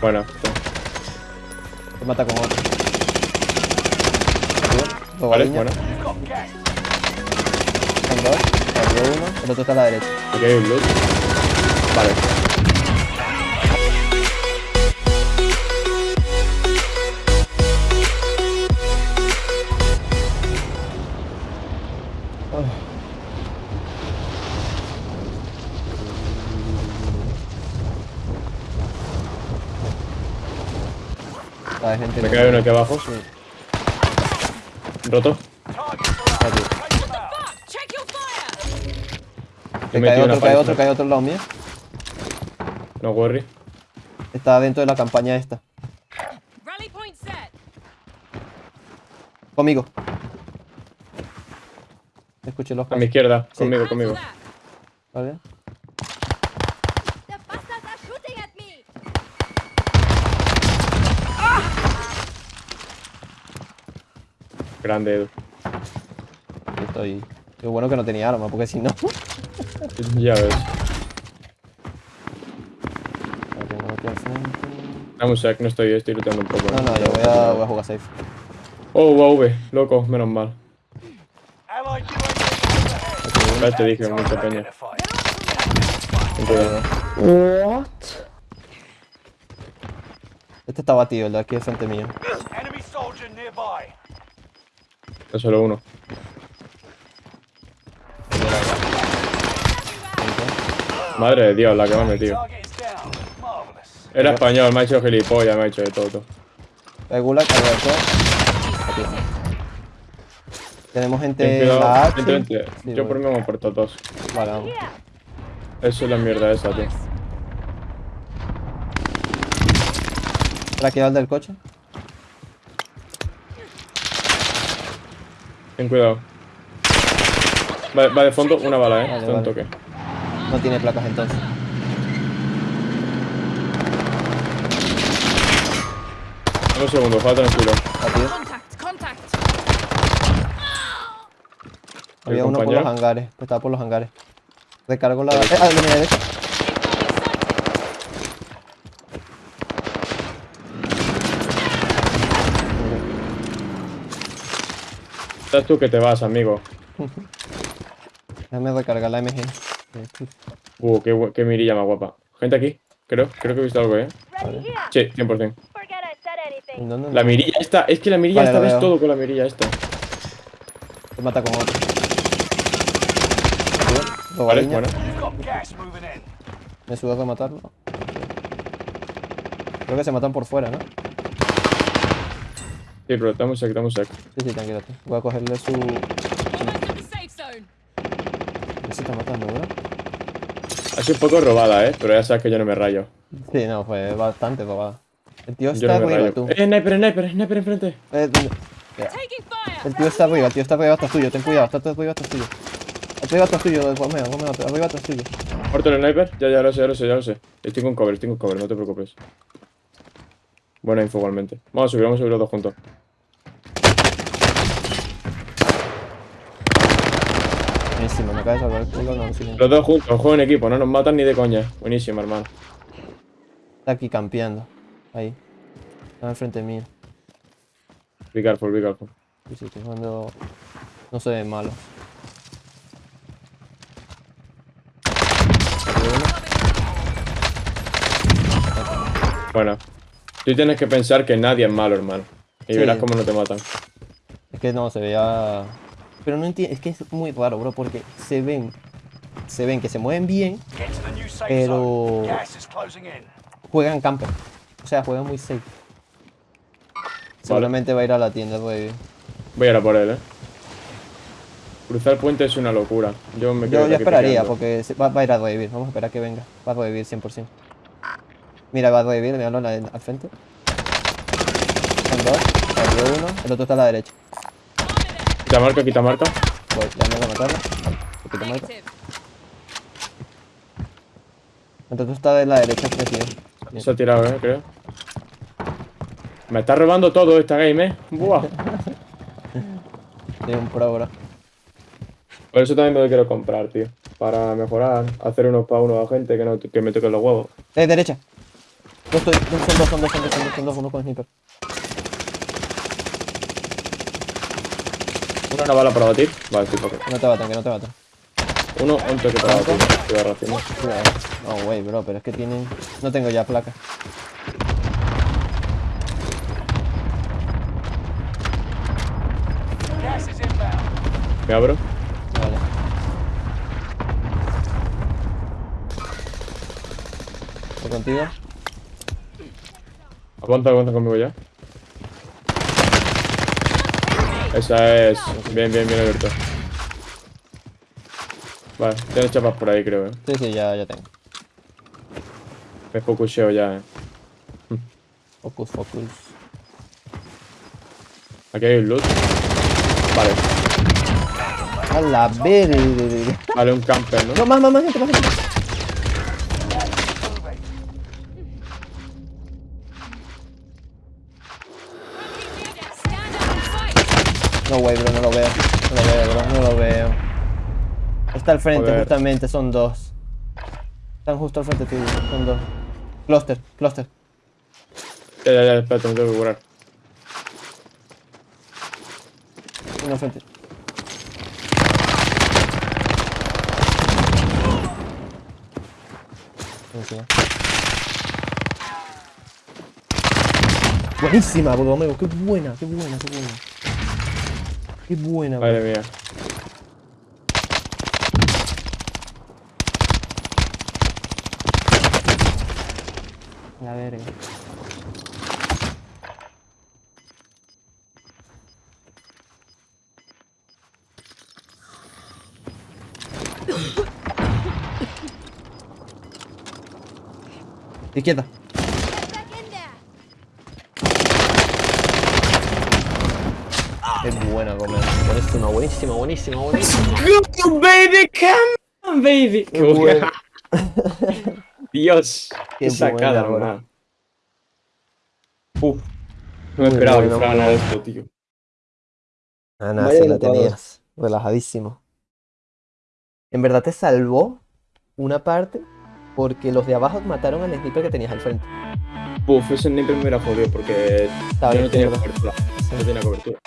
Bueno, Se mata con otro. Arriba, vale, bueno. Son dos. Uno. El otro está a la derecha. Aquí hay un loot. Vale. Gente Me cae uno aquí abajo. Sí, Roto. He Cae otro, cae otro, cae otro al lado mío. No worry. Está dentro de la campaña esta. Rally point set. Conmigo. Escuché los A mi izquierda. Sí. Conmigo, conmigo. ¿Vale? Grande, Edu. Yo estoy. Qué bueno que no tenía arma, porque si no. Ya ves. Vale, tengo aquí al frente. Dame un sec, no estoy, estoy luchando un poco. No, no, yo voy a, voy a jugar safe. Oh, UAV, loco, menos mal. Ya te dije, mucha peña. cuidado. Este está batido, el de aquí al frente mío. Es solo uno. Madre de Dios, la que me ha metido. Era español, me ha hecho gilipollas, me ha hecho de todo. Aquí está. Tenemos gente en la cuidado, H. vente, vente. Sí, Yo por mí me por todos. Vale, vamos. Eso es la mierda esa, tío. ¿Para qué va el del coche? Ten cuidado. Va, va de fondo una bala, eh. Vale, Está un vale. toque. No tiene placas entonces. Dame un segundo, juega tranquilo. Había uno por los hangares. Estaba por los hangares. Recargo la. Eh, ah, de Estás tú que te vas, amigo. Déjame recargar la MG. Uh, qué, mirilla más guapa. Gente aquí, creo. Creo que he visto algo, eh. Sí, 100%. Forget I said anything. ¿Dónde? La mirilla esta, es que la mirilla Vale, esta ves todo con la mirilla esta. Se mata con otro. Vale, bueno. Me sube a rematarlo. Creo que se matan por fuera, ¿no? Sí, pero un sec, dame un sec. Sí, sí, tranquilo. Voy a cogerle su. Almost at the safe zone. ¿Qué se está matando, bro? Ha sido un poco robada, eh. Pero ya sabes que yo no me rayo. Sí, no, fue bastante robada. El tío está no arriba, tú. Eh, sniper, sniper, sniper enfrente. Eh. El tío está arriba, el tío está arriba atrás tuyo, ten cuidado, está arriba atrás tuyo. Arriba atrás tuyo, Romeo, Romeo, arriba atrás tuyo. Muerto el sniper. Ya, ya lo sé, ya lo sé, ya lo sé. Estoy con cover, estoy con cover, no te preocupes. Buena info igualmente. Vamos a subir, vamos a subir los dos juntos. Buenísimo, me acaba de salvar el culo, no, sí, Los dos juntos, juego en equipo, no nos matan ni de coña. Buenísimo, hermano. Está aquí campeando. Ahí. Está enfrente mío. Be careful, be careful. Sí, sí, estoy jugando. No se ve malo. Bueno. Tú tienes que pensar que nadie es malo, hermano. Y Sí. verás cómo no te matan. Es que no, se veía. Pero no entiendo, es que es muy raro, bro, porque se ven. Se ven que se mueven bien, Pero- zone. Gas is closing in. juegan camper. O sea, juegan muy safe. Seguramente va a ir a la tienda, pues. Voy a ir a por él, eh. Cruzar el puente es una locura. Yo me quedo Yo, yo aquí esperaría, porque va, va a ir a revivir. Vamos a esperar que venga. Va a revivir 100%. Mira, va a revivir, míralo en la- al frente. Son dos, uno, el otro está a la derecha. Quita marca, quita marca. Voy, ya me voy a matarlo. Poquito marca. El otro está de la derecha, crecido. Se ha tirado, eh, creo. Me está robando todo esta game, eh. Buah. Tiene un pro, bro. Por eso también me lo quiero comprar, tío. para mejorar, hacer unos pa' uno a gente que, no, que me toquen los huevos. Eh, derecha. Yo estoy, son dos, son dos, son dos, son dos, son dos, uno con sniper. Una, una bala para batir. Vale, estoy fucking. Que no te baten, que no te baten. Uno, un toque para batir. Estoy. Cuidado. Oh, wey, bro, pero es que tienen... No tengo ya placa. Me abro. Vale. ¿Voy contigo? Aguanta, aguanta conmigo ya. Esa es. Bien, bien, bien abierto. Vale, tienes chapas por ahí, creo, eh. Sí, sí, ya, ya tengo. Me focuseo ya, eh. Focus, focus. Aquí hay un loot. Vale, A la verga. vale, un camper, ¿no? No, más, más, más gente, más gente. No, wey, bro, no lo veo. No lo veo, bro, no lo veo. Está al frente, Joder. justamente, son dos. Están justo al frente tuyo, son dos. Cluster, cluster. Ya, ya, ya, espérate, me tengo que curar. Uno al frente. Encima. Buenísima, Borromeo, qué buena, qué buena, qué buena. Qué buena. Madre mía. La verga. Izquierda. Es buena, Gómez. Buenísima, buenísima, buenísima, buenísima. Baby, come on, baby. Qué buena. Dios. Qué Qué sacada, hermano. Uf. No me esperaba que fuera ganar esto, tío. Ah, nada, Vaya la licuados. tenías. Relajadísimo. En verdad te salvó una parte porque los de abajo mataron al sniper que tenías al frente. Uf, ese sniper me hubiera jodido porque Estaba yo bien no tenía cobertura no tiene cobertura.